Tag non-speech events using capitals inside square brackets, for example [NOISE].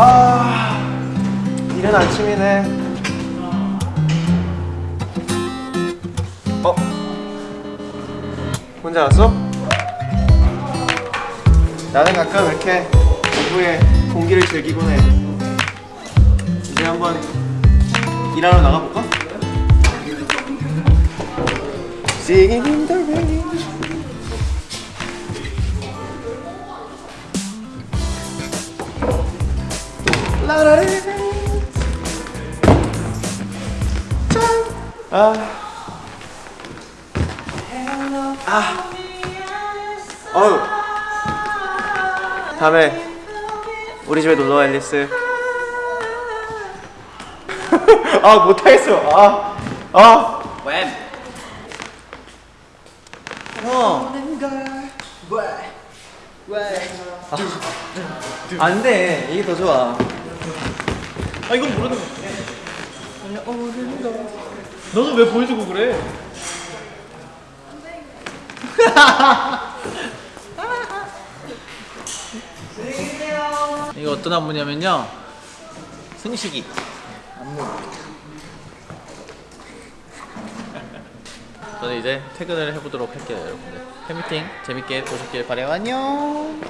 아 이른 아침이네 어? 혼자 왔어? 나는 가끔 이렇게 오후에 공기를 즐기곤 해 이제 한번 일하러 나가볼까? Singing in the rain 아. 아. 어우. 다음에 우리 집에 놀러 와 앨리스. [LAUGHS] 아 못하겠어. 아. 아. 웬? 형. 안 돼 이게 더 좋아. 아 이건 모르는 거 너는 왜 보여주고 그래? [LAUGHS] 이거 어떤 안무냐면요. 승식이. 안무. 저는 이제 퇴근을 해보도록 할게요 여러분들. 팬미팅 재밌게 보셨길 바래요. 안녕